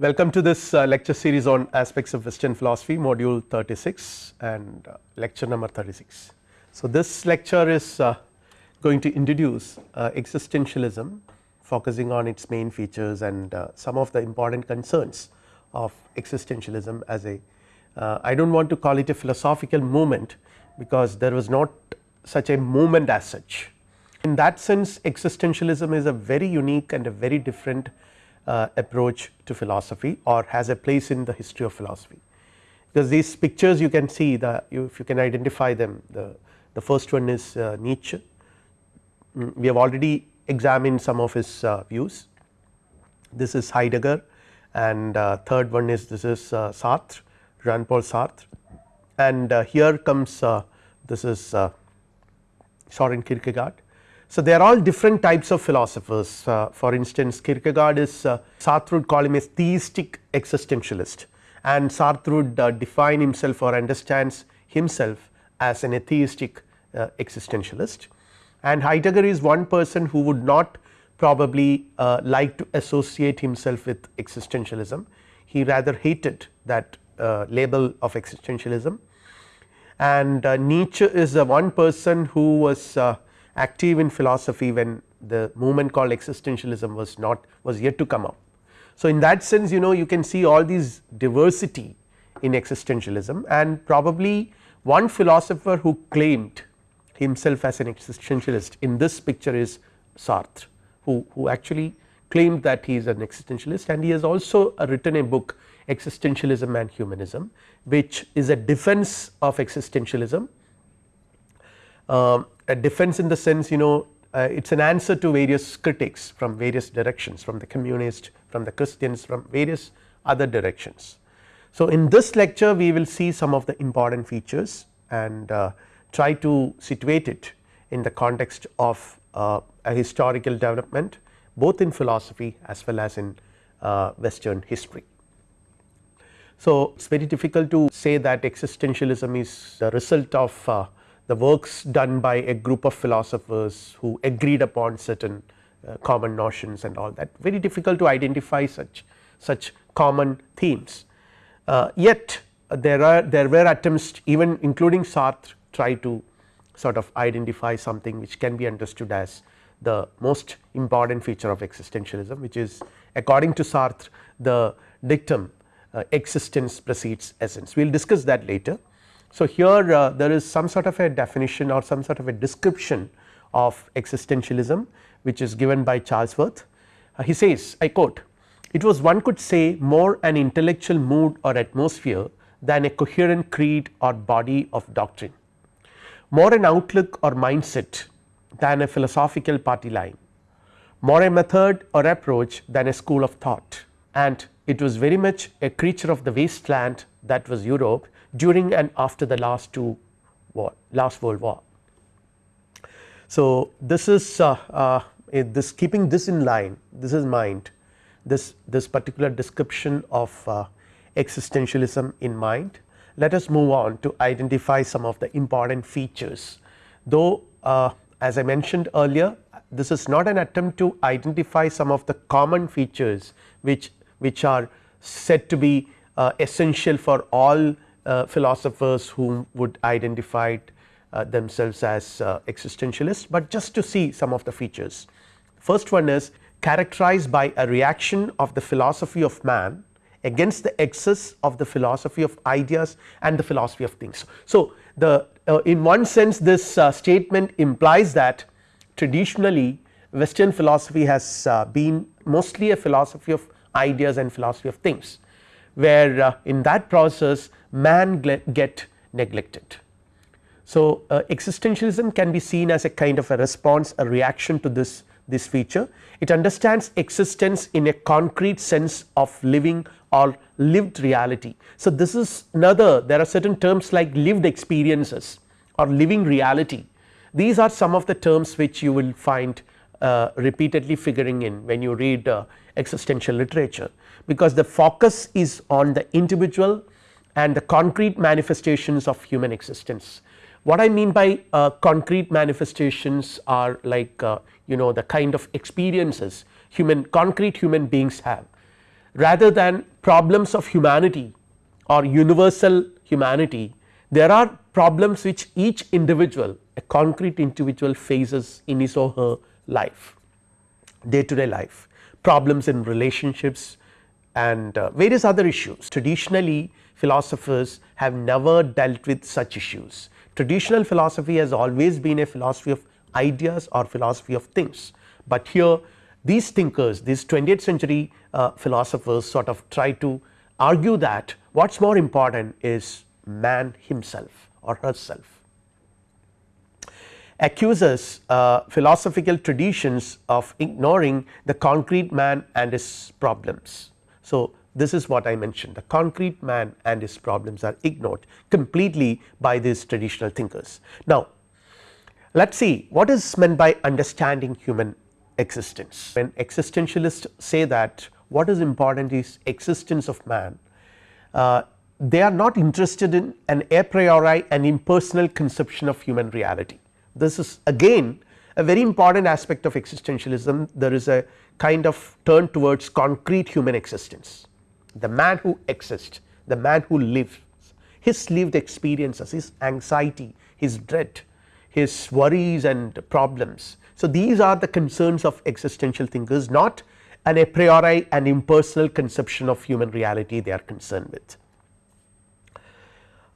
Welcome to this uh, lecture series on aspects of western philosophy module 36 and uh, lecture number 36. So, this lecture is uh, going to introduce uh, existentialism focusing on its main features and uh, some of the important concerns of existentialism as a uh, I do not want to call it a philosophical movement because there was not such a movement as such. In that sense existentialism is a very unique and a very different uh, approach to philosophy or has a place in the history of philosophy. Because these pictures you can see the you, if you can identify them the, the first one is uh, Nietzsche. Mm, we have already examined some of his uh, views. This is Heidegger and uh, third one is this is uh, Sartre Jean Paul Sartre. And here comes this is Soren Kierkegaard so, they are all different types of philosophers. Uh, for instance Kierkegaard is uh, Sartre would call him a theistic existentialist. And Sartre would uh, define himself or understands himself as an atheistic uh, existentialist. And Heidegger is one person who would not probably uh, like to associate himself with existentialism. He rather hated that uh, label of existentialism. And Nietzsche is one person who was active in philosophy when the movement called existentialism was not was yet to come up. So, in that sense you know you can see all these diversity in existentialism and probably one philosopher who claimed himself as an existentialist in this picture is Sartre who, who actually claimed that he is an existentialist and he has also written a book existentialism and humanism which is a defense of existentialism um, a defense in the sense you know uh, it is an answer to various critics from various directions from the communist from the Christians from various other directions. So, in this lecture we will see some of the important features and uh, try to situate it in the context of uh, a historical development both in philosophy as well as in uh, western history. So, it is very difficult to say that existentialism is the result of uh, the works done by a group of philosophers who agreed upon certain uh, common notions and all that. Very difficult to identify such such common themes. Uh, yet uh, there are there were attempts even including Sartre try to sort of identify something which can be understood as the most important feature of existentialism which is according to Sartre the dictum uh, existence precedes essence. We will discuss that later so, here uh, there is some sort of a definition or some sort of a description of existentialism which is given by Charles Worth. Uh, he says I quote it was one could say more an intellectual mood or atmosphere than a coherent creed or body of doctrine, more an outlook or mindset than a philosophical party line, more a method or approach than a school of thought. And it was very much a creature of the wasteland that was Europe during and after the last two war last world war. So, this is uh, uh, this keeping this in line this is mind this this particular description of uh, existentialism in mind. Let us move on to identify some of the important features though uh, as I mentioned earlier this is not an attempt to identify some of the common features which which are said to be uh, essential for all philosophers who would identify uh, themselves as uh, existentialists, but just to see some of the features. First one is characterized by a reaction of the philosophy of man against the excess of the philosophy of ideas and the philosophy of things. So, the uh, in one sense this uh, statement implies that traditionally western philosophy has uh, been mostly a philosophy of ideas and philosophy of things where uh, in that process man get neglected. So, uh, existentialism can be seen as a kind of a response a reaction to this this feature. It understands existence in a concrete sense of living or lived reality. So, this is another there are certain terms like lived experiences or living reality. These are some of the terms which you will find uh, repeatedly figuring in when you read uh, existential literature because the focus is on the individual and the concrete manifestations of human existence. What I mean by uh, concrete manifestations are like uh, you know the kind of experiences human concrete human beings have rather than problems of humanity or universal humanity there are problems which each individual a concrete individual faces in his or her life day to day life problems in relationships and uh, various other issues. Traditionally philosophers have never dealt with such issues. Traditional philosophy has always been a philosophy of ideas or philosophy of things, but here these thinkers these 20th century uh, philosophers sort of try to argue that what is more important is man himself or herself accuses uh, philosophical traditions of ignoring the concrete man and his problems. So, this is what I mentioned the concrete man and his problems are ignored completely by these traditional thinkers. Now, let us see what is meant by understanding human existence. When existentialists say that what is important is existence of man, uh, they are not interested in an a priori and impersonal conception of human reality. This is again a very important aspect of existentialism there is a kind of turn towards concrete human existence. The man who exists, the man who lives, his lived experiences, his anxiety, his dread, his worries and problems. So, these are the concerns of existential thinkers not an a priori and impersonal conception of human reality they are concerned with.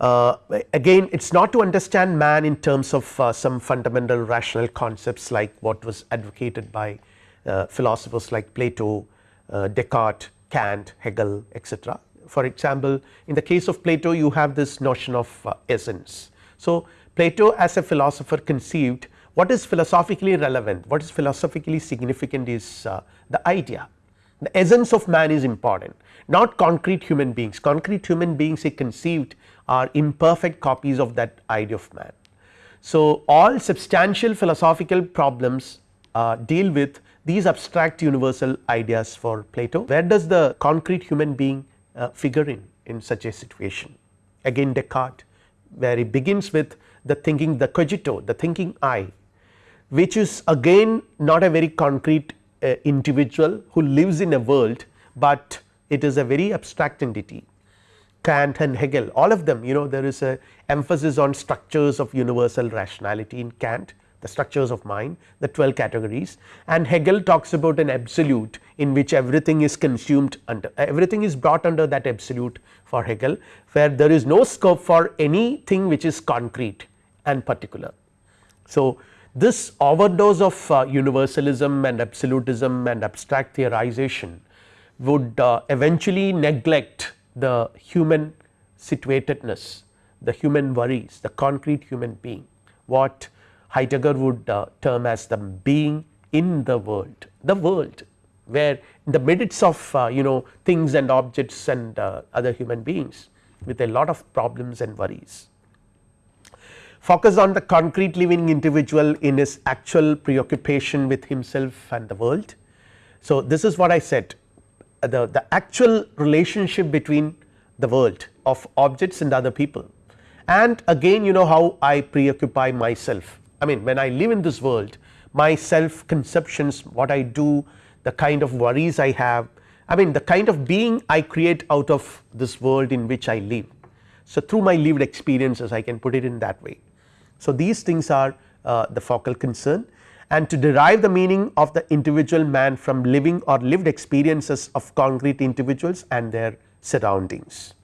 Uh, again it is not to understand man in terms of uh, some fundamental rational concepts like what was advocated by uh, philosophers like Plato, uh, Descartes, Kant, Hegel etc. For example, in the case of Plato you have this notion of uh, essence. So, Plato as a philosopher conceived what is philosophically relevant, what is philosophically significant is uh, the idea the essence of man is important not concrete human beings concrete human beings he conceived are imperfect copies of that idea of man. So, all substantial philosophical problems uh, deal with these abstract universal ideas for Plato. Where does the concrete human being uh, figure in in such a situation? Again Descartes where he begins with the thinking the cogito the thinking I which is again not a very concrete uh, individual who lives in a world, but it is a very abstract entity Kant and Hegel all of them you know there is a emphasis on structures of universal rationality in Kant the structures of mind the 12 categories and Hegel talks about an absolute in which everything is consumed under everything is brought under that absolute for Hegel where there is no scope for anything which is concrete and particular. So, this overdose of uh, universalism and absolutism and abstract theorization would uh, eventually neglect the human situatedness, the human worries, the concrete human being, what Heidegger would uh, term as the being in the world, the world where in the midst of uh, you know things and objects and uh, other human beings with a lot of problems and worries. Focus on the concrete living individual in his actual preoccupation with himself and the world. So, this is what I said the, the actual relationship between the world of objects and other people and again you know how I preoccupy myself I mean when I live in this world my self conceptions what I do the kind of worries I have I mean the kind of being I create out of this world in which I live. So, through my lived experiences I can put it in that way. So, these things are uh, the focal concern and to derive the meaning of the individual man from living or lived experiences of concrete individuals and their surroundings.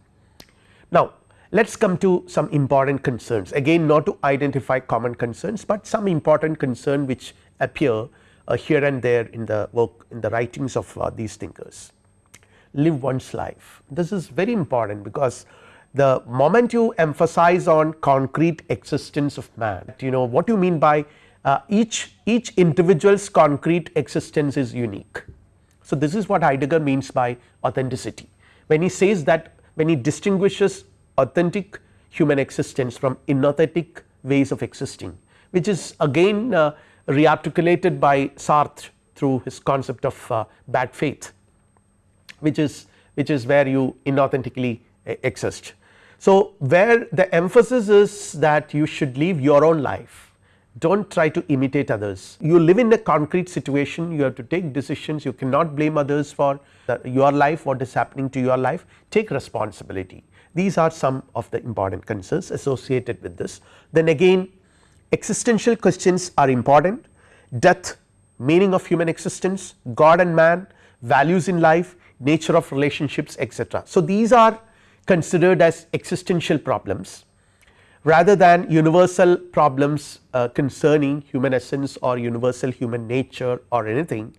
Now, let us come to some important concerns again not to identify common concerns, but some important concern which appear uh, here and there in the work in the writings of uh, these thinkers. Live one's life this is very important because the moment you emphasize on concrete existence of man you know what you mean by uh, each each individual's concrete existence is unique. So, this is what Heidegger means by authenticity when he says that when he distinguishes authentic human existence from inauthentic ways of existing which is again uh, rearticulated by Sartre through his concept of uh, bad faith which is which is where you inauthentically uh, exist. So, where the emphasis is that you should live your own life do not try to imitate others. You live in a concrete situation you have to take decisions you cannot blame others for your life what is happening to your life take responsibility. These are some of the important concerns associated with this. Then again existential questions are important death, meaning of human existence, God and man, values in life, nature of relationships etc. So, these are considered as existential problems rather than universal problems uh, concerning human essence or universal human nature or anything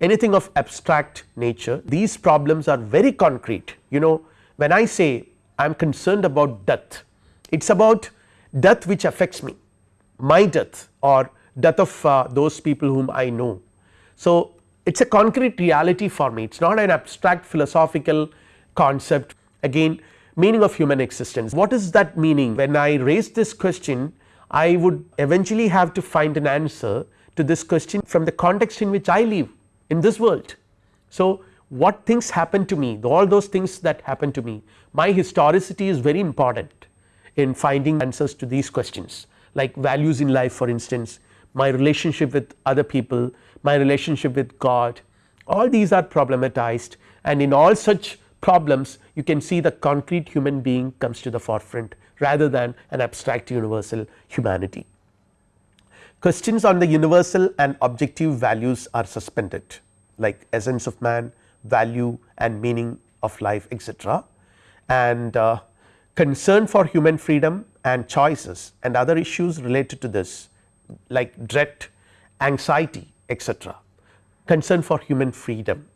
anything of abstract nature these problems are very concrete you know when I say I am concerned about death. It is about death which affects me. My death or death of uh, those people whom I know. So, it is a concrete reality for me. It is not an abstract philosophical concept. Again meaning of human existence. What is that meaning? When I raise this question I would eventually have to find an answer to this question from the context in which I live in this world. So, what things happen to me? All those things that happen to me my historicity is very important in finding answers to these questions like values in life for instance my relationship with other people, my relationship with God all these are problematized and in all such problems you can see the concrete human being comes to the forefront rather than an abstract universal humanity. Questions on the universal and objective values are suspended like essence of man, value and meaning of life etc. and uh, concern for human freedom and choices and other issues related to this like dread, anxiety etc. concern for human freedom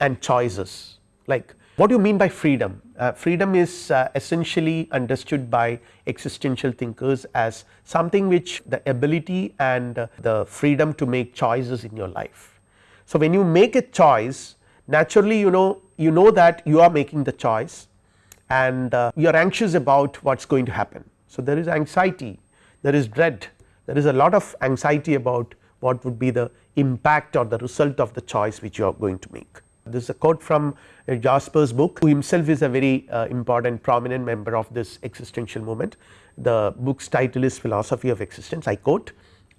and choices like what do you mean by freedom? Uh, freedom is uh, essentially understood by existential thinkers as something which the ability and uh, the freedom to make choices in your life. So, when you make a choice naturally you know you know that you are making the choice and uh, you are anxious about what is going to happen. So, there is anxiety there is dread there is a lot of anxiety about what would be the impact or the result of the choice which you are going to make. This is a quote from uh, Jaspers' book who himself is a very uh, important prominent member of this existential movement. The book's title is philosophy of existence I quote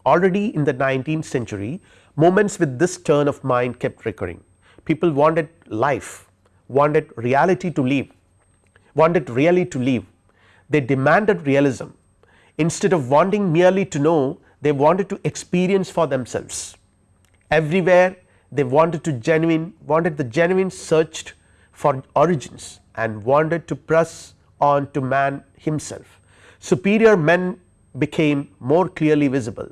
already in the 19th century moments with this turn of mind kept recurring people wanted life wanted reality to live wanted really to live they demanded realism instead of wanting merely to know they wanted to experience for themselves everywhere they wanted to genuine wanted the genuine searched for origins and wanted to press on to man himself. Superior men became more clearly visible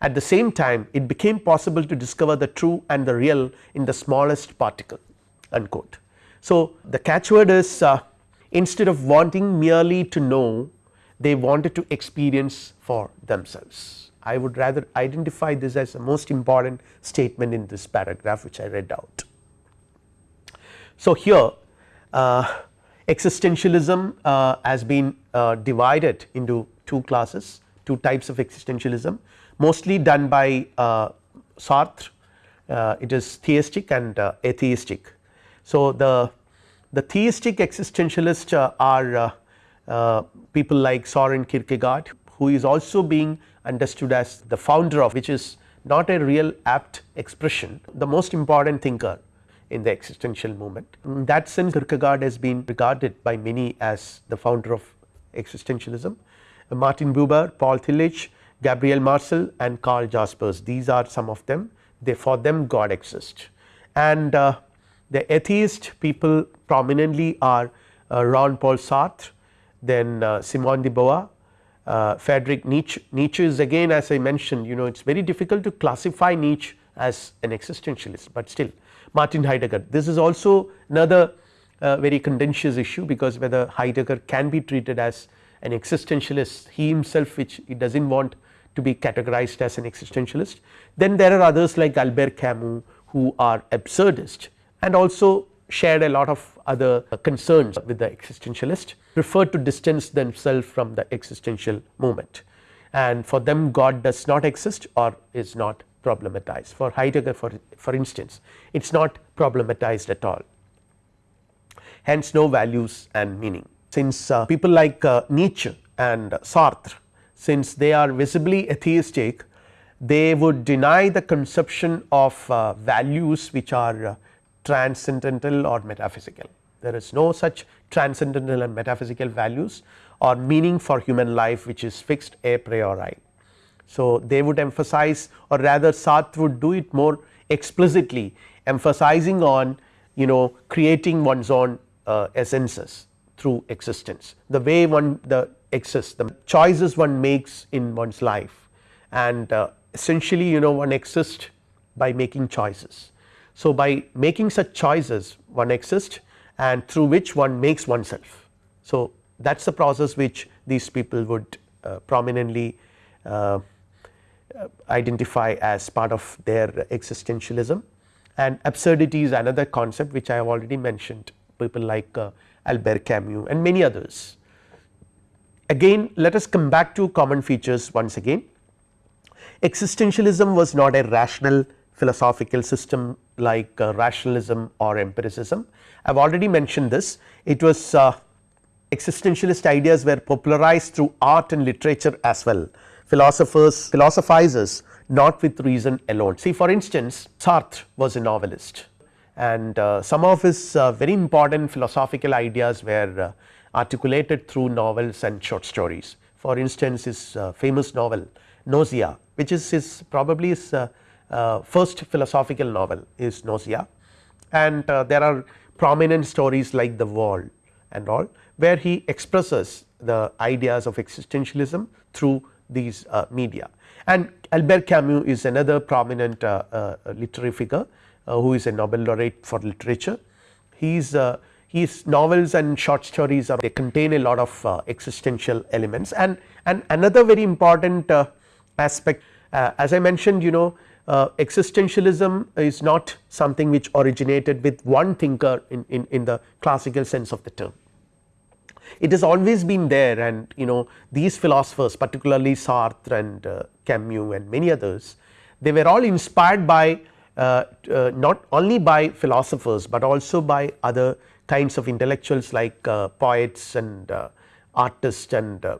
at the same time it became possible to discover the true and the real in the smallest particle unquote. So, the catchword is uh, instead of wanting merely to know they wanted to experience for themselves. I would rather identify this as the most important statement in this paragraph which I read out. So, here uh, existentialism uh, has been uh, divided into two classes two types of existentialism mostly done by uh, Sartre uh, it is theistic and uh, atheistic. So, the, the theistic existentialists uh, are uh, uh, people like Soren Kierkegaard who is also being understood as the founder of which is not a real apt expression the most important thinker in the existential movement. In that sense Kierkegaard has been regarded by many as the founder of existentialism. Martin Buber, Paul Tillich, Gabriel Marcel and Karl Jaspers these are some of them they for them God exists and uh, the atheist people prominently are uh, Jean Paul Sartre then uh, Simone de Beauvoir uh, Friedrich Nietzsche. Nietzsche is again as I mentioned you know it is very difficult to classify Nietzsche as an existentialist, but still Martin Heidegger this is also another uh, very contentious issue because whether Heidegger can be treated as an existentialist he himself which he does not want to be categorized as an existentialist. Then there are others like Albert Camus who are absurdist and also shared a lot of other concerns with the existentialist prefer to distance themselves from the existential movement and for them God does not exist or is not problematized. For Heidegger for, for instance it is not problematized at all. Hence no values and meaning. Since uh, people like uh, Nietzsche and Sartre since they are visibly atheistic they would deny the conception of uh, values which are uh, transcendental or metaphysical. There is no such transcendental and metaphysical values or meaning for human life which is fixed a priori. So, they would emphasize or rather Sartre would do it more explicitly emphasizing on you know creating one's own uh, essences through existence the way one the exists the choices one makes in one's life and uh, essentially you know one exists by making choices. So, by making such choices one exists and through which one makes oneself. So, that is the process which these people would uh, prominently uh, identify as part of their existentialism and absurdity is another concept which I have already mentioned people like uh, Albert Camus and many others. Again let us come back to common features once again existentialism was not a rational philosophical system like uh, rationalism or empiricism. I have already mentioned this it was uh, existentialist ideas were popularized through art and literature as well philosophers philosophizers not with reason alone. See for instance Sartre was a novelist and uh, some of his uh, very important philosophical ideas were uh, articulated through novels and short stories. For instance his uh, famous novel Nausea which is his probably his uh, first philosophical novel is Nausea. And there are prominent stories like the wall and all where he expresses the ideas of existentialism through these media. And Albert Camus is another prominent uh, uh, literary figure uh, who is a Nobel laureate for literature. He's his novels and short stories are they contain a lot of uh, existential elements. And and another very important uh, aspect uh, as I mentioned you know existentialism is not something which originated with one thinker in, in, in the classical sense of the term it has always been there and you know these philosophers particularly Sartre and uh, Camus and many others they were all inspired by uh, uh, not only by philosophers, but also by other kinds of intellectuals like uh, poets and uh, artists and uh,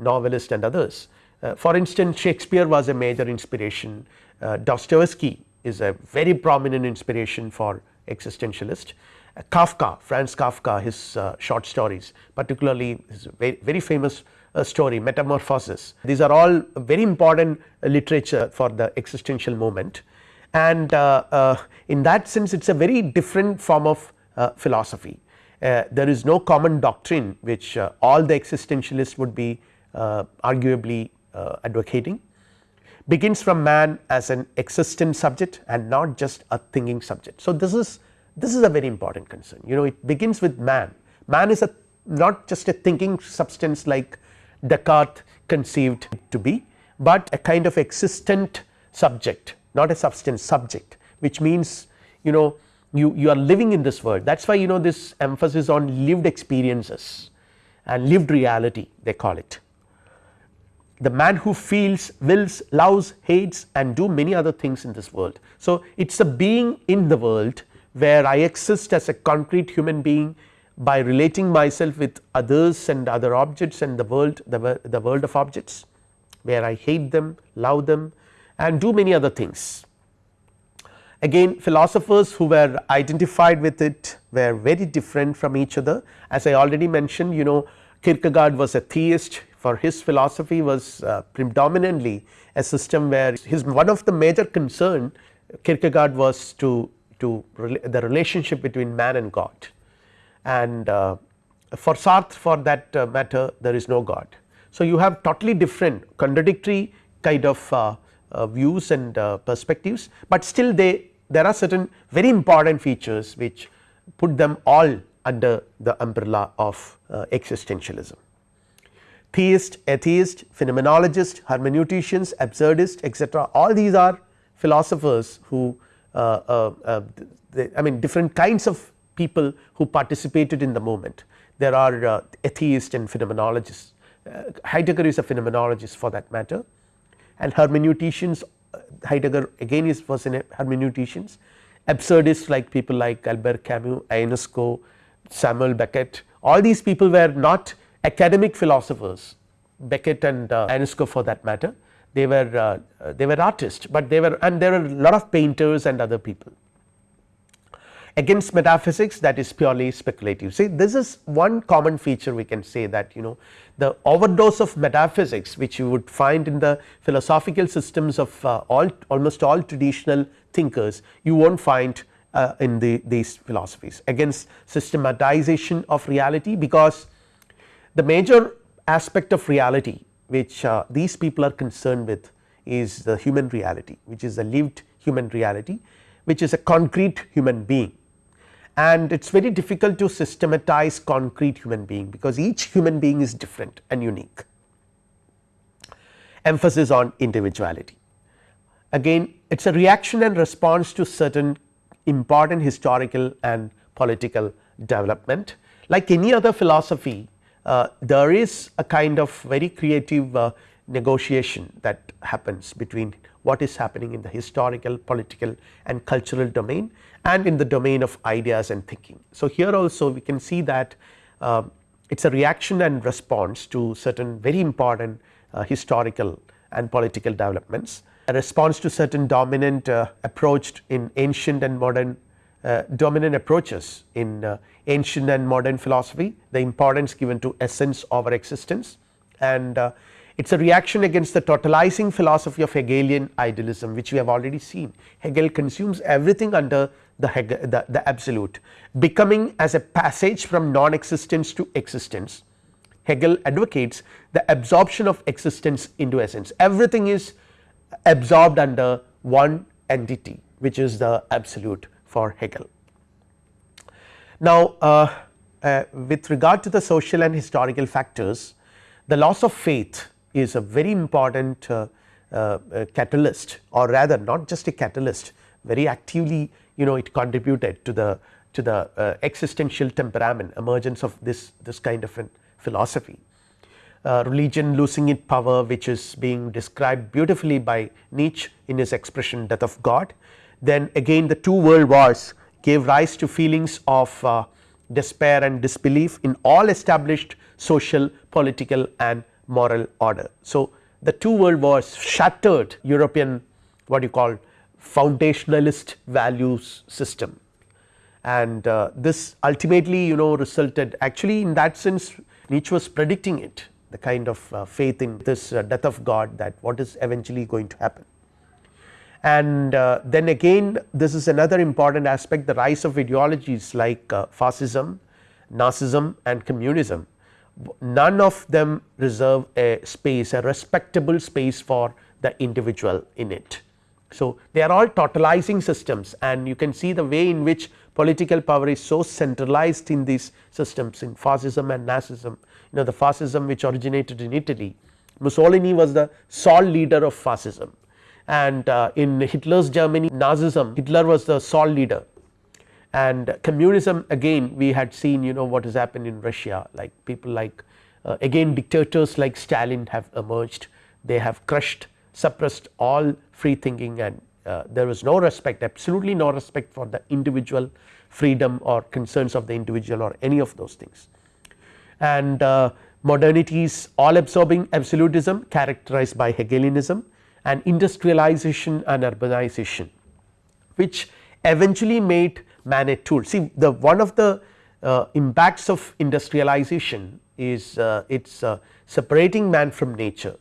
novelists and others. for instance Shakespeare was a major inspiration, Dostoevsky is a very prominent inspiration for existentialist. Kafka, Franz Kafka his uh, short stories particularly his very, very famous uh, story metamorphosis. These are all very important literature for the existential movement and uh, uh, in that sense it is a very different form of uh, philosophy. there is no common doctrine which all the existentialists would be arguably advocating begins from man as an existent subject and not just a thinking subject. So, this is this is a very important concern you know it begins with man, man is a not just a thinking substance like Descartes conceived to be, but a kind of existent subject not a substance subject which means you know you, you are living in this world that is why you know this emphasis on lived experiences and lived reality they call it. The man who feels, wills, loves, hates and do many other things in this world. So, it is a being in the world where I exist as a concrete human being by relating myself with others and other objects and the world the, the world of objects where I hate them, love them and do many other things. Again philosophers who were identified with it were very different from each other as I already mentioned you know Kierkegaard was a theist for his philosophy was uh, predominantly a system where his one of the major concern Kierkegaard was to to the relationship between man and God and uh, for Sartre for that uh, matter there is no God. So, you have totally different contradictory kind of uh, uh views and uh, perspectives, but still they there are certain very important features which put them all under the umbrella of existentialism. Theist, atheist, phenomenologist, hermeneuticians, absurdist etc. all these are philosophers who uh, uh, uh, I mean different kinds of people who participated in the movement. There are atheists and phenomenologists, Heidegger is a phenomenologist for that matter and hermeneuticians Heidegger again is was in hermeneuticians, absurdists like people like Albert Camus, Ionesco, Samuel Beckett all these people were not academic philosophers Beckett and uh, for that matter they were uh, they were artists, but they were and there were a lot of painters and other people. Against metaphysics that is purely speculative. See this is one common feature we can say that you know the overdose of metaphysics which you would find in the philosophical systems of uh, all almost all traditional thinkers you will not find uh, in the these philosophies against systematization of reality because the major aspect of reality which uh, these people are concerned with is the human reality which is a lived human reality which is a concrete human being. And it is very difficult to systematize concrete human being because each human being is different and unique. Emphasis on individuality. Again it is a reaction and response to certain important historical and political development. Like any other philosophy there is a kind of very creative uh, negotiation that happens between what is happening in the historical, political and cultural domain and in the domain of ideas and thinking. So, here also we can see that uh, it is a reaction and response to certain very important uh, historical and political developments, a response to certain dominant uh, approach in ancient and modern uh, dominant approaches in uh, ancient and modern philosophy, the importance given to essence over existence and uh, it is a reaction against the totalizing philosophy of Hegelian idealism which we have already seen. Hegel consumes everything under the, Hegel, the, the absolute becoming as a passage from non-existence to existence. Hegel advocates the absorption of existence into essence everything is absorbed under one entity which is the absolute for Hegel. Now, uh, uh, with regard to the social and historical factors the loss of faith is a very important uh, uh catalyst or rather not just a catalyst very actively you know it contributed to the to the uh, existential temperament emergence of this this kind of a philosophy. Uh, religion losing its power which is being described beautifully by Nietzsche in his expression death of God then again the two world wars gave rise to feelings of uh, despair and disbelief in all established social, political and moral order. So, the two world wars shattered European what you call foundationalist values system and uh, this ultimately you know resulted actually in that sense Nietzsche was predicting it the kind of uh, faith in this uh, death of God that what is eventually going to happen and uh, then again this is another important aspect the rise of ideologies like uh, fascism, Nazism and communism. None of them reserve a space a respectable space for the individual in it. So, they are all totalizing systems and you can see the way in which political power is so centralized in these systems in fascism and Nazism. You know the fascism which originated in Italy. Mussolini was the sole leader of fascism and uh, in Hitler's Germany Nazism Hitler was the sole leader. And communism again we had seen you know what has happened in Russia. Like people like uh, again dictators like Stalin have emerged. They have crushed suppressed all free thinking and uh, there was no respect absolutely no respect for the individual freedom or concerns of the individual or any of those things. And uh, modernity's all absorbing absolutism characterized by Hegelianism and industrialization and urbanization which eventually made man a tool. See the one of the uh, impacts of industrialization is uh, it is uh, separating man from nature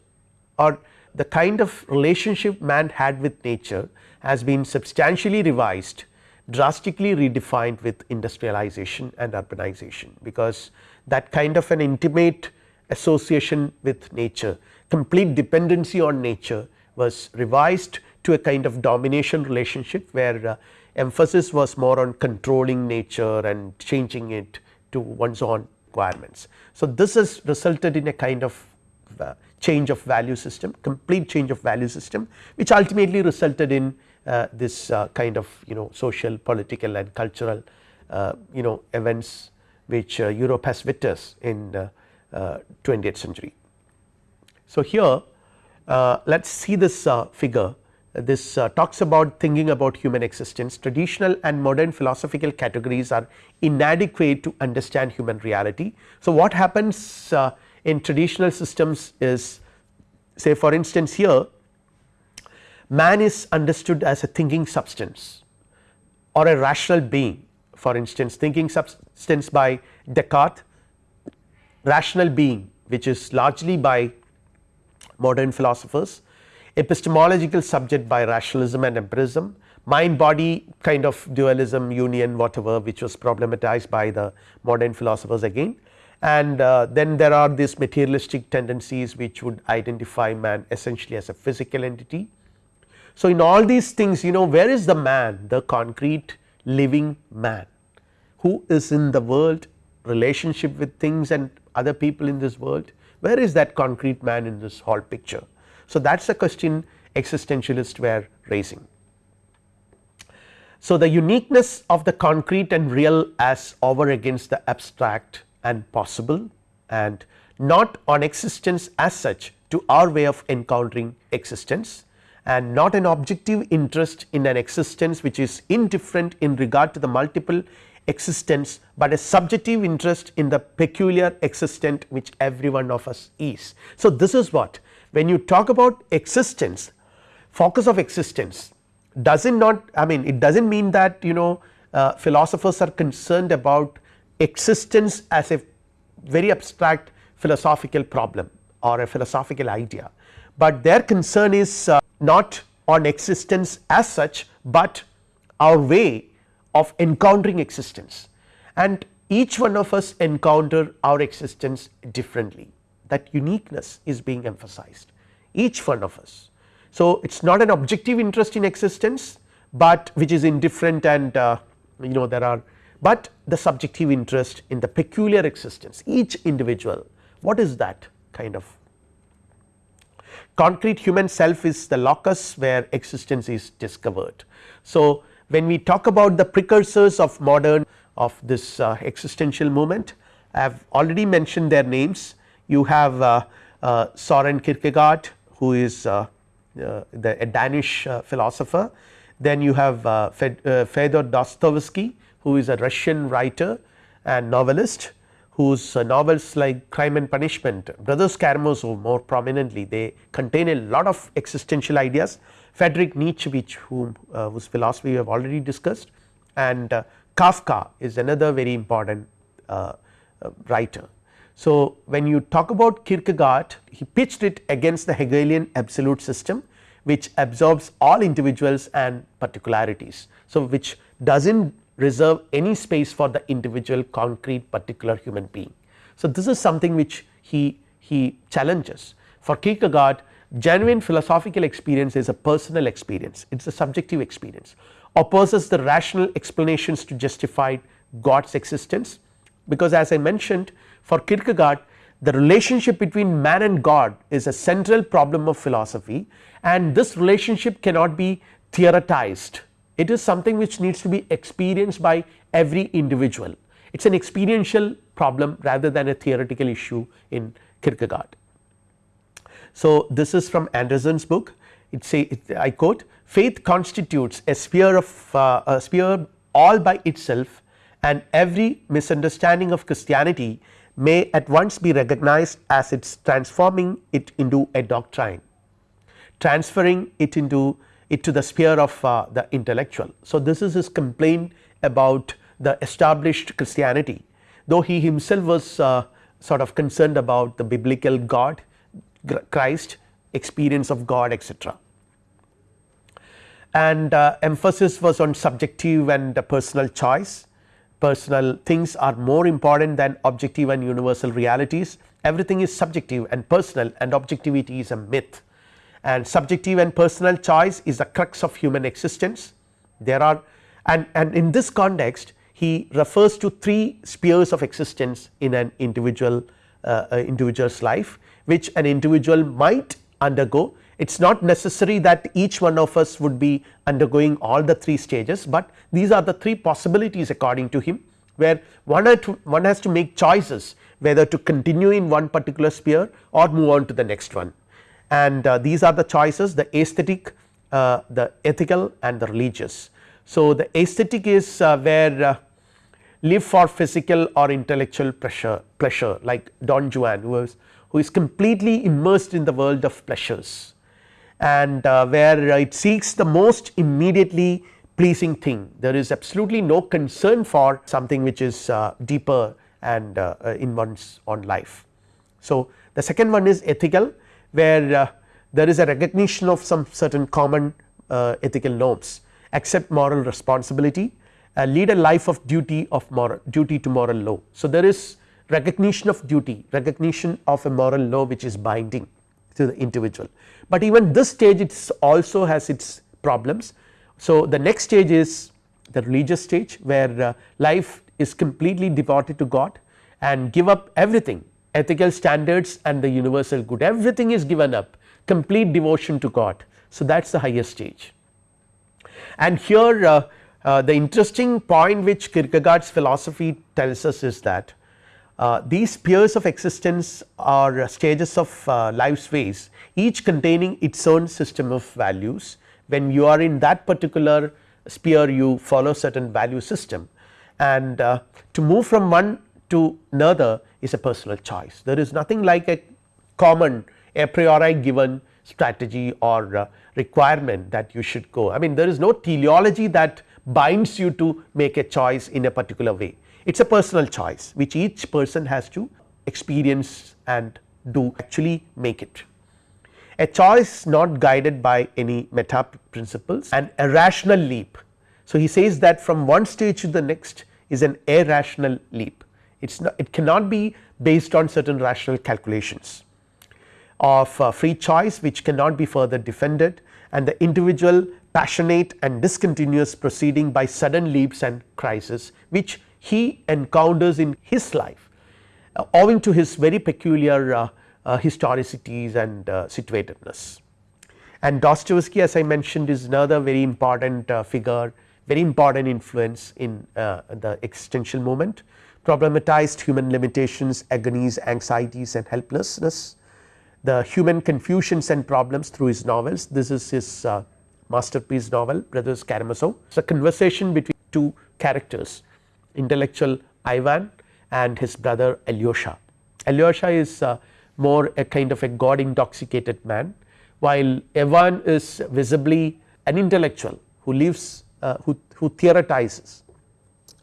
or the kind of relationship man had with nature has been substantially revised drastically redefined with industrialization and urbanization because that kind of an intimate association with nature complete dependency on nature was revised to a kind of domination relationship where uh, emphasis was more on controlling nature and changing it to one's own requirements. So, this has resulted in a kind of uh, change of value system complete change of value system which ultimately resulted in uh, this uh, kind of you know social political and cultural uh, you know events which uh, Europe has witnessed in 20th century. So, here let us see this uh, figure. This uh, talks about thinking about human existence. Traditional and modern philosophical categories are inadequate to understand human reality. So, what happens uh, in traditional systems is say for instance here man is understood as a thinking substance or a rational being. For instance thinking substance by Descartes rational being which is largely by modern philosophers epistemological subject by rationalism and empirism mind body kind of dualism union whatever which was problematized by the modern philosophers again and uh, then there are these materialistic tendencies which would identify man essentially as a physical entity. So, in all these things you know where is the man the concrete living man who is in the world relationship with things and other people in this world where is that concrete man in this whole picture. So, that is the question existentialists were raising. So, the uniqueness of the concrete and real as over against the abstract and possible and not on existence as such to our way of encountering existence and not an objective interest in an existence which is indifferent in regard to the multiple existence, but a subjective interest in the peculiar existent which every one of us is. So, this is what when you talk about existence focus of existence does it not I mean it does not mean that you know uh, philosophers are concerned about existence as a very abstract philosophical problem or a philosophical idea, but their concern is uh, not on existence as such, but our way of encountering existence. And each one of us encounter our existence differently. That uniqueness is being emphasized. Each one of us. So, it is not an objective interest in existence, but which is indifferent and uh, you know there are but the subjective interest in the peculiar existence each individual. What is that kind of? Concrete human self is the locus where existence is discovered. So, when we talk about the precursors of modern of this uh, existential movement I have already mentioned their names. You have uh, uh, Soren Kierkegaard who is uh, uh, the a Danish uh, philosopher. Then you have Fyodor Dostoevsky who is a Russian writer and novelist whose novels like crime and punishment brothers Karamazov more prominently they contain a lot of existential ideas Friedrich Nietzsche which whom uh, whose philosophy we have already discussed and uh, Kafka is another very important uh, uh, writer. So, when you talk about Kierkegaard he pitched it against the Hegelian absolute system which absorbs all individuals and particularities. So, which does not reserve any space for the individual concrete particular human being. So, this is something which he, he challenges for Kierkegaard genuine philosophical experience is a personal experience. It is a subjective experience. Opposes the rational explanations to justify God's existence. Because as I mentioned for Kierkegaard the relationship between man and God is a central problem of philosophy and this relationship cannot be theoretized. It is something which needs to be experienced by every individual. It is an experiential problem rather than a theoretical issue in Kierkegaard. So, this is from Anderson's book it say it, I quote faith constitutes a sphere of uh, a sphere all by itself and every misunderstanding of Christianity may at once be recognized as its transforming it into a doctrine transferring it into it to the sphere of uh, the intellectual. So, this is his complaint about the established Christianity though he himself was uh, sort of concerned about the biblical God Christ experience of God etc. And uh, emphasis was on subjective and personal choice personal things are more important than objective and universal realities everything is subjective and personal and objectivity is a myth and subjective and personal choice is the crux of human existence. There are and, and in this context he refers to three spheres of existence in an individual uh, uh, individual's life which an individual might undergo it is not necessary that each one of us would be undergoing all the three stages, but these are the three possibilities according to him where one, to, one has to make choices whether to continue in one particular sphere or move on to the next one and uh, these are the choices the aesthetic uh, the ethical and the religious. So, the aesthetic is uh, where uh, live for physical or intellectual pleasure pleasure like Don Juan who was who is completely immersed in the world of pleasures and uh, where it seeks the most immediately pleasing thing there is absolutely no concern for something which is uh, deeper and uh, uh in one's own life. So, the second one is ethical where uh, there is a recognition of some certain common uh, ethical norms accept moral responsibility lead a life of duty of moral duty to moral law. So, there is recognition of duty recognition of a moral law which is binding to the individual, but even this stage it also has its problems. So, the next stage is the religious stage where uh, life is completely devoted to God and give up everything ethical standards and the universal good. Everything is given up complete devotion to God. So, that is the highest stage. And here uh, uh, the interesting point which Kierkegaard's philosophy tells us is that uh, these spheres of existence are stages of uh, life's ways each containing its own system of values when you are in that particular sphere you follow certain value system and uh, to move from one to another is a personal choice. There is nothing like a common a priori given strategy or uh, requirement that you should go. I mean there is no teleology that binds you to make a choice in a particular way. It is a personal choice which each person has to experience and do actually make it a choice not guided by any meta principles and a rational leap. So, he says that from one stage to the next is an irrational leap it is not it cannot be based on certain rational calculations of uh, free choice which cannot be further defended and the individual passionate and discontinuous proceeding by sudden leaps and crises which he encounters in his life uh, owing to his very peculiar uh, uh, historicities and uh, situatedness. And Dostoevsky as I mentioned is another very important uh, figure very important influence in uh, the existential movement problematized human limitations agonies anxieties and helplessness. The human confusions and problems through his novels. This is his masterpiece novel brothers Karamazov. It is a conversation between two characters intellectual Ivan and his brother Alyosha. Alyosha is uh, more a kind of a god intoxicated man while Ivan is visibly an intellectual who lives uh, who, who theoretizes.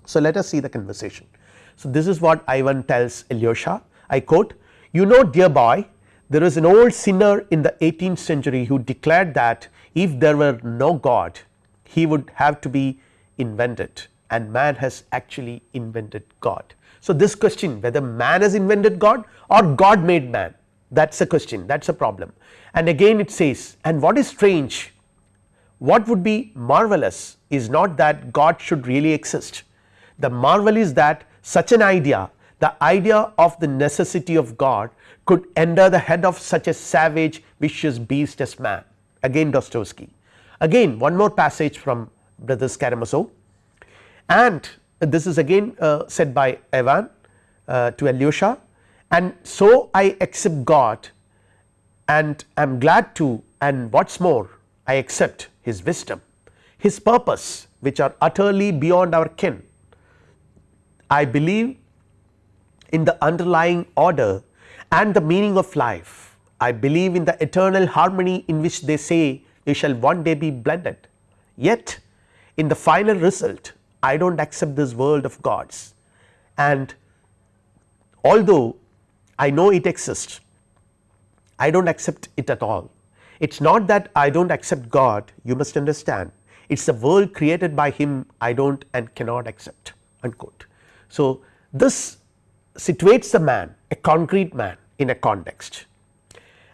So, let us see the conversation. So, this is what Ivan tells Alyosha I quote you know dear boy there is an old sinner in the 18th century who declared that if there were no God he would have to be invented and man has actually invented God. So, this question whether man has invented God or God made man that is a question that is a problem. And again it says and what is strange? What would be marvelous is not that God should really exist. The marvel is that such an idea the idea of the necessity of God could enter the head of such a savage vicious beast as man. Again Dostoevsky. Again one more passage from brothers Karamazov and this is again uh, said by Ivan uh, to Alyosha and so I accept God and am glad to and what is more I accept his wisdom, his purpose which are utterly beyond our ken. I believe in the underlying order and the meaning of life. I believe in the eternal harmony in which they say we shall one day be blended. Yet in the final result I do not accept this world of gods and although I know it exists I do not accept it at all. It is not that I do not accept God you must understand it is a world created by him I do not and cannot accept unquote. So, this situates the man a concrete man in a context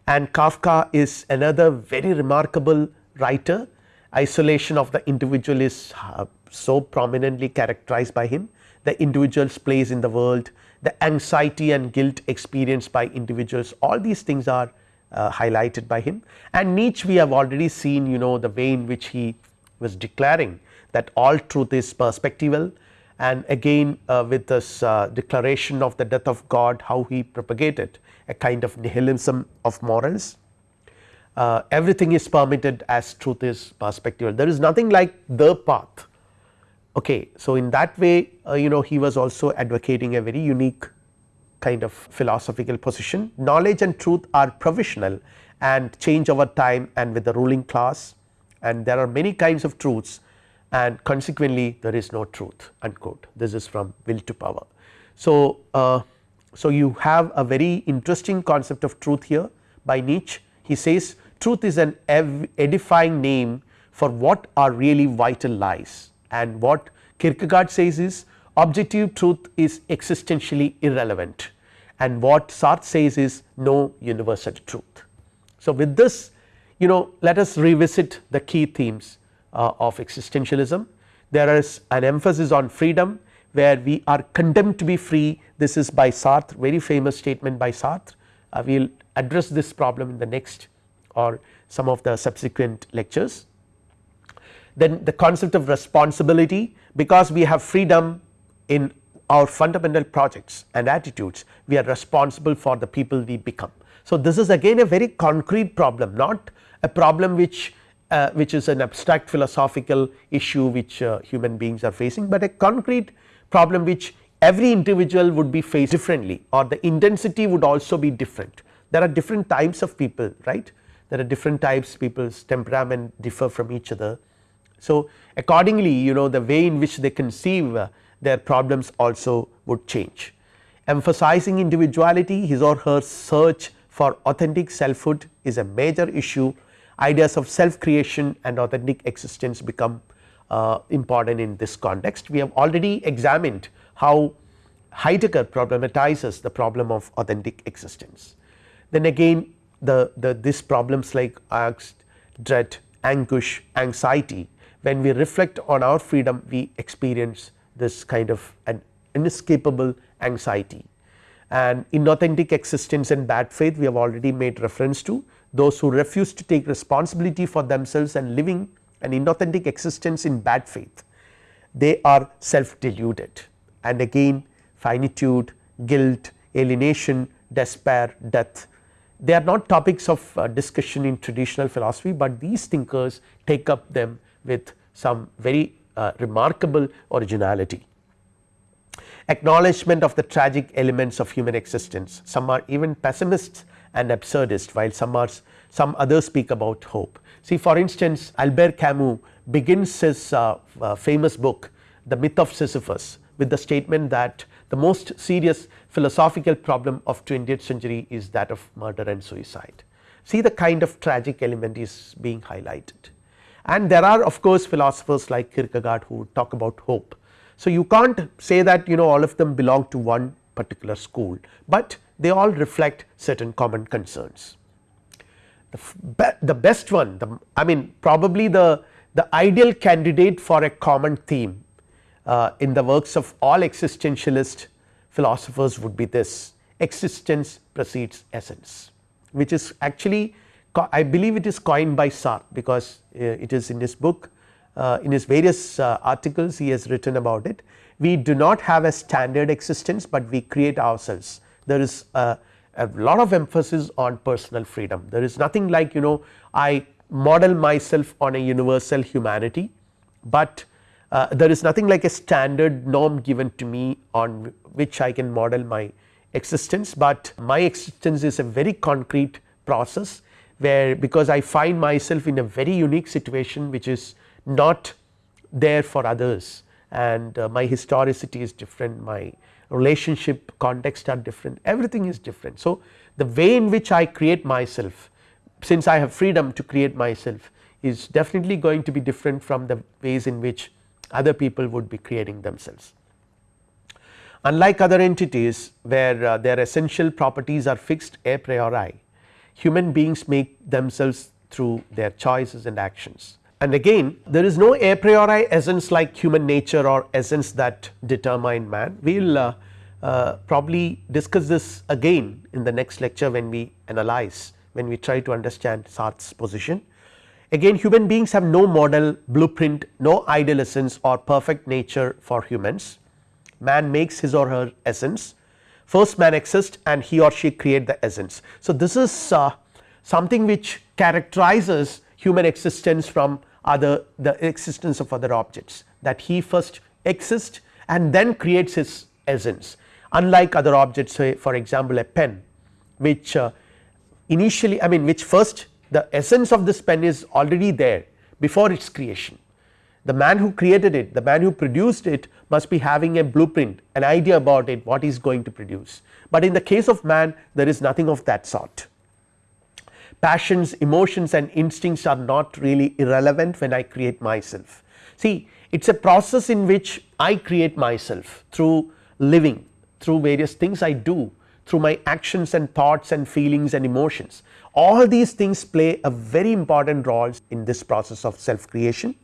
and Kafka is another very remarkable writer isolation of the individual is uh, so prominently characterized by him the individual's place in the world the anxiety and guilt experienced by individuals all these things are uh, highlighted by him. And Nietzsche we have already seen you know the way in which he was declaring that all truth is perspectival. And again uh, with this uh, declaration of the death of God how he propagated a kind of nihilism of morals. Uh, everything is permitted as truth is perspectival. There is nothing like the path Okay. So, in that way uh, you know he was also advocating a very unique kind of philosophical position. Knowledge and truth are provisional and change over time and with the ruling class and there are many kinds of truths and consequently there is no truth unquote this is from will to power. So, uh, so you have a very interesting concept of truth here by Nietzsche he says truth is an edifying name for what are really vital lies and what Kierkegaard says is objective truth is existentially irrelevant and what Sartre says is no universal truth. So, with this you know let us revisit the key themes uh, of existentialism. There is an emphasis on freedom where we are condemned to be free this is by Sartre very famous statement by Sartre uh, we will address this problem in the next or some of the subsequent lectures. Then the concept of responsibility because we have freedom in our fundamental projects and attitudes we are responsible for the people we become. So, this is again a very concrete problem not a problem which uh, which is an abstract philosophical issue which uh, human beings are facing, but a concrete problem which every individual would be faced differently or the intensity would also be different. There are different types of people right there are different types people's temperament differ from each other. So, accordingly you know the way in which they conceive uh, their problems also would change. Emphasizing individuality his or her search for authentic selfhood is a major issue ideas of self creation and authentic existence become uh, important in this context. We have already examined how Heidegger problematizes the problem of authentic existence. Then again the, the this problems like angst, dread, anguish, anxiety when we reflect on our freedom we experience this kind of an inescapable anxiety. And inauthentic existence and bad faith we have already made reference to those who refuse to take responsibility for themselves and living an inauthentic existence in bad faith. They are self deluded and again finitude, guilt, alienation, despair, death. They are not topics of uh, discussion in traditional philosophy, but these thinkers take up them with some very uh, remarkable originality. Acknowledgement of the tragic elements of human existence some are even pessimists and absurdist while some are some others speak about hope. See for instance Albert Camus begins his uh, uh famous book the myth of Sisyphus with the statement that the most serious philosophical problem of 20th century is that of murder and suicide. See the kind of tragic element is being highlighted and there are of course philosophers like Kierkegaard who talk about hope. So, you can't say that you know all of them belong to one particular school, but they all reflect certain common concerns. The, be the best one the I mean probably the, the ideal candidate for a common theme uh, in the works of all existentialist philosophers would be this existence precedes essence which is actually I believe it is coined by Sartre because uh, it is in his book uh, in his various uh, articles he has written about it. We do not have a standard existence, but we create ourselves. There is a, a lot of emphasis on personal freedom. There is nothing like you know I model myself on a universal humanity, but uh, there is nothing like a standard norm given to me on which I can model my existence, but my existence is a very concrete process where because I find myself in a very unique situation which is not there for others and uh, my historicity is different, my relationship context are different, everything is different. So, the way in which I create myself since I have freedom to create myself is definitely going to be different from the ways in which other people would be creating themselves. Unlike other entities where uh, their essential properties are fixed a priori, human beings make themselves through their choices and actions. And again there is no a priori essence like human nature or essence that determine man. We will uh, uh, probably discuss this again in the next lecture when we analyze when we try to understand Sartre's position. Again human beings have no model blueprint no ideal essence or perfect nature for humans man makes his or her essence first man exists and he or she create the essence. So, this is uh, something which characterizes human existence from other the existence of other objects that he first exists and then creates his essence unlike other objects say for example a pen which uh, initially I mean which first the essence of this pen is already there before its creation. The man who created it the man who produced it must be having a blueprint an idea about it what he is going to produce, but in the case of man there is nothing of that sort. Passions emotions and instincts are not really irrelevant when I create myself. See it is a process in which I create myself through living through various things I do through my actions and thoughts and feelings and emotions all these things play a very important role in this process of self creation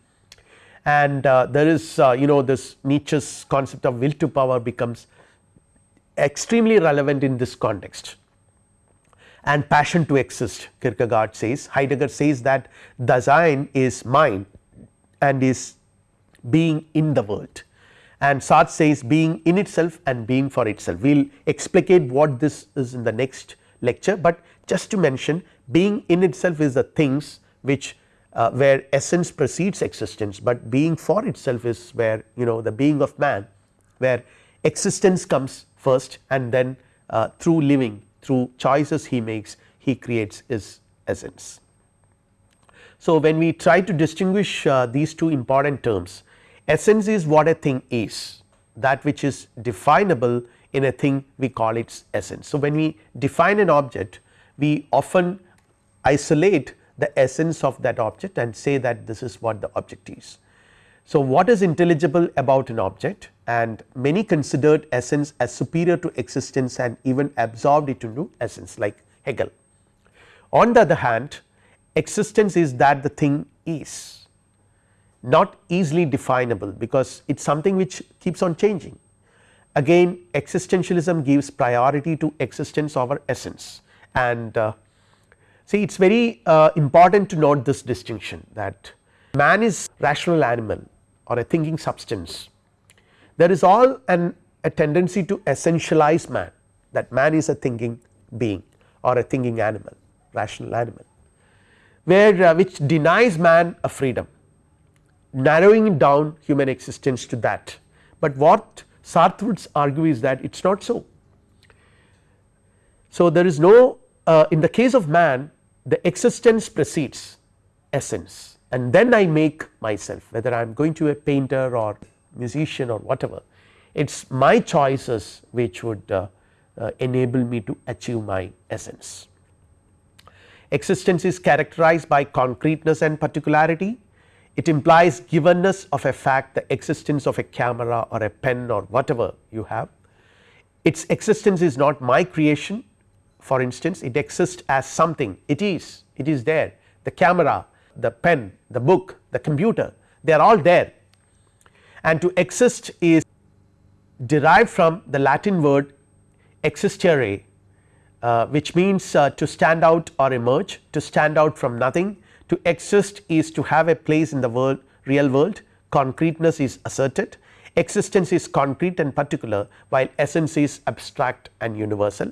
and uh, there is uh, you know this Nietzsche's concept of will to power becomes extremely relevant in this context. And passion to exist Kierkegaard says. Heidegger says that Dasein is mind and is being in the world. And Sartre says being in itself and being for itself. We will explicate what this is in the next lecture, but just to mention being in itself is the things which uh, where essence precedes existence, but being for itself is where you know the being of man where existence comes first and then uh, through living through choices he makes he creates his essence. So, when we try to distinguish uh, these two important terms essence is what a thing is that which is definable in a thing we call its essence. So, when we define an object we often isolate the essence of that object and say that this is what the object is. So, what is intelligible about an object and many considered essence as superior to existence and even absorbed it into essence like Hegel. On the other hand existence is that the thing is not easily definable because it is something which keeps on changing. Again existentialism gives priority to existence over essence and uh, see it is very uh, important to note this distinction that man is rational animal or a thinking substance. There is all an a tendency to essentialize man that man is a thinking being or a thinking animal rational animal where uh, which denies man a freedom narrowing down human existence to that, but what Sartre would argue is that it is not so. So, there is no uh, in the case of man the existence precedes essence and then I make myself whether I am going to a painter or musician or whatever it is my choices which would uh, uh, enable me to achieve my essence. Existence is characterized by concreteness and particularity it implies givenness of a fact the existence of a camera or a pen or whatever you have. Its existence is not my creation for instance it exists as something. It is. It is there. The camera the pen the book the computer they are all there. And to exist is derived from the Latin word existere uh, which means uh, to stand out or emerge to stand out from nothing. To exist is to have a place in the world real world. Concreteness is asserted. Existence is concrete and particular while essence is abstract and universal.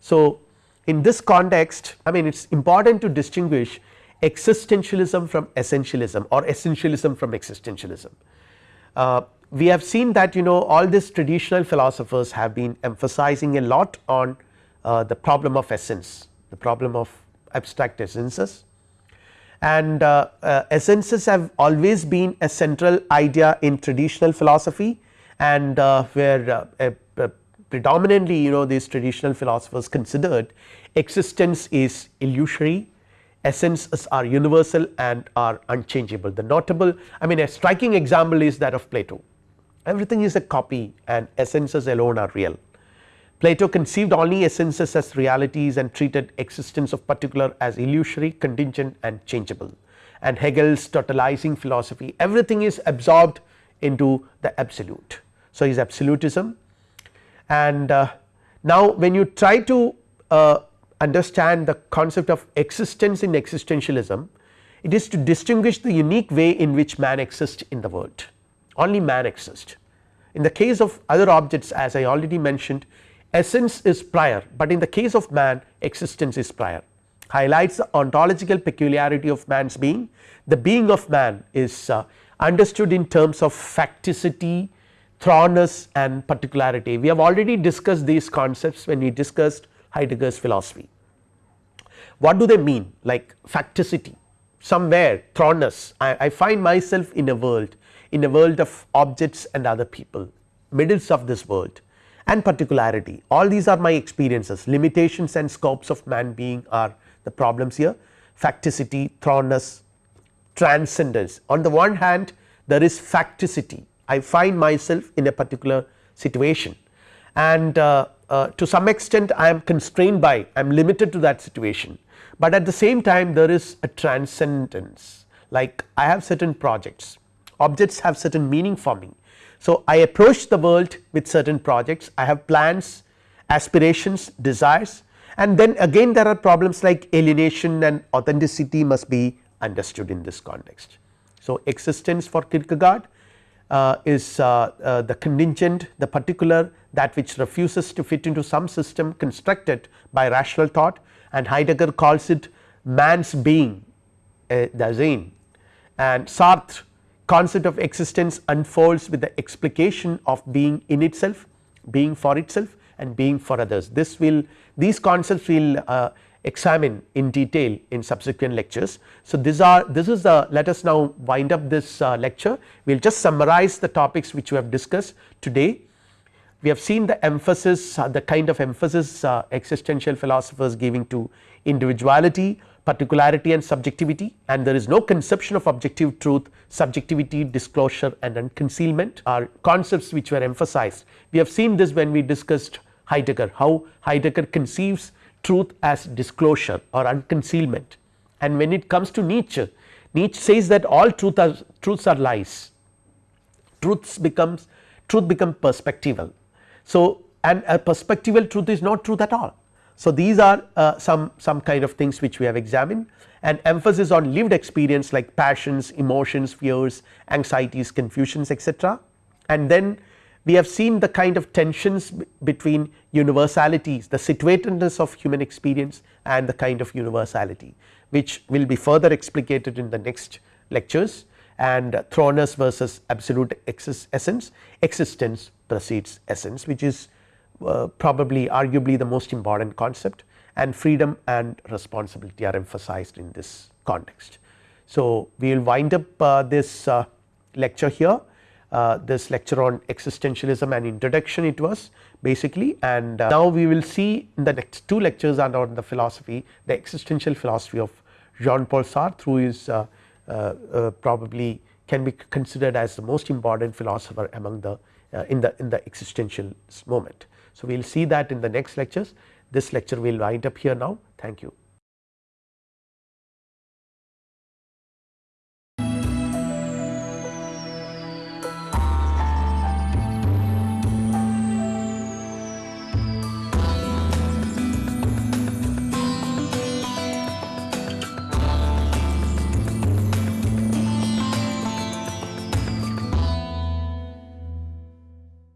So, in this context I mean it is important to distinguish existentialism from essentialism or essentialism from existentialism. Uh, we have seen that you know all these traditional philosophers have been emphasizing a lot on uh, the problem of essence the problem of abstract essences and uh, uh, essences have always been a central idea in traditional philosophy and uh, where predominantly you know these traditional philosophers considered existence is illusory essences are universal and are unchangeable. The notable I mean a striking example is that of Plato everything is a copy and essences alone are real Plato conceived only essences as realities and treated existence of particular as illusory contingent and changeable and Hegel's totalizing philosophy everything is absorbed into the absolute. So, his absolutism and uh, now when you try to uh, understand the concept of existence in existentialism it is to distinguish the unique way in which man exists in the world only man exists. In the case of other objects as I already mentioned essence is prior, but in the case of man existence is prior highlights the ontological peculiarity of man's being. The being of man is uh, understood in terms of facticity thrownness and particularity. We have already discussed these concepts when we discussed Heidegger's philosophy. What do they mean? Like facticity. Somewhere thrownness I, I find myself in a world in a world of objects and other people middles of this world and particularity. All these are my experiences. Limitations and scopes of man being are the problems here. Facticity thrownness transcendence. On the one hand there is facticity I find myself in a particular situation. And uh, uh, to some extent I am constrained by I am limited to that situation, but at the same time there is a transcendence. Like I have certain projects. Objects have certain meaning for me. So, I approach the world with certain projects. I have plans aspirations desires. And then again there are problems like alienation and authenticity must be understood in this context. So, existence for Kierkegaard is uh, uh, the contingent the particular that which refuses to fit into some system constructed by rational thought and Heidegger calls it man's being uh, Dasein and Sartre concept of existence unfolds with the explication of being in itself being for itself and being for others. This will these concepts will uh, examine in detail in subsequent lectures. So, these are this is the let us now wind up this uh, lecture we will just summarize the topics which we have discussed today. We have seen the emphasis uh, the kind of emphasis uh, existential philosophers giving to individuality particularity and subjectivity and there is no conception of objective truth subjectivity disclosure and unconcealment are concepts which were emphasized. We have seen this when we discussed Heidegger how Heidegger conceives truth as disclosure or unconcealment and when it comes to Nietzsche, Nietzsche says that all truth are truths are lies, truths becomes truth become perspectival. So, and a perspectival truth is not truth at all. So, these are uh, some some kind of things which we have examined and emphasis on lived experience like passions, emotions, fears, anxieties, confusions etc. and then we have seen the kind of tensions between universalities the situatedness of human experience and the kind of universality which will be further explicated in the next lectures and thrownness versus absolute essence existence precedes essence which is uh, probably arguably the most important concept and freedom and responsibility are emphasized in this context. So, we will wind up uh, this uh, lecture here uh, this lecture on existentialism and introduction it was basically and uh, now we will see in the next two lectures and on the philosophy the existential philosophy of Jean Paul Sartre who is uh, uh, uh, probably can be considered as the most important philosopher among the in the in the existential moment. So, we will see that in the next lectures this lecture will wind up here now thank you.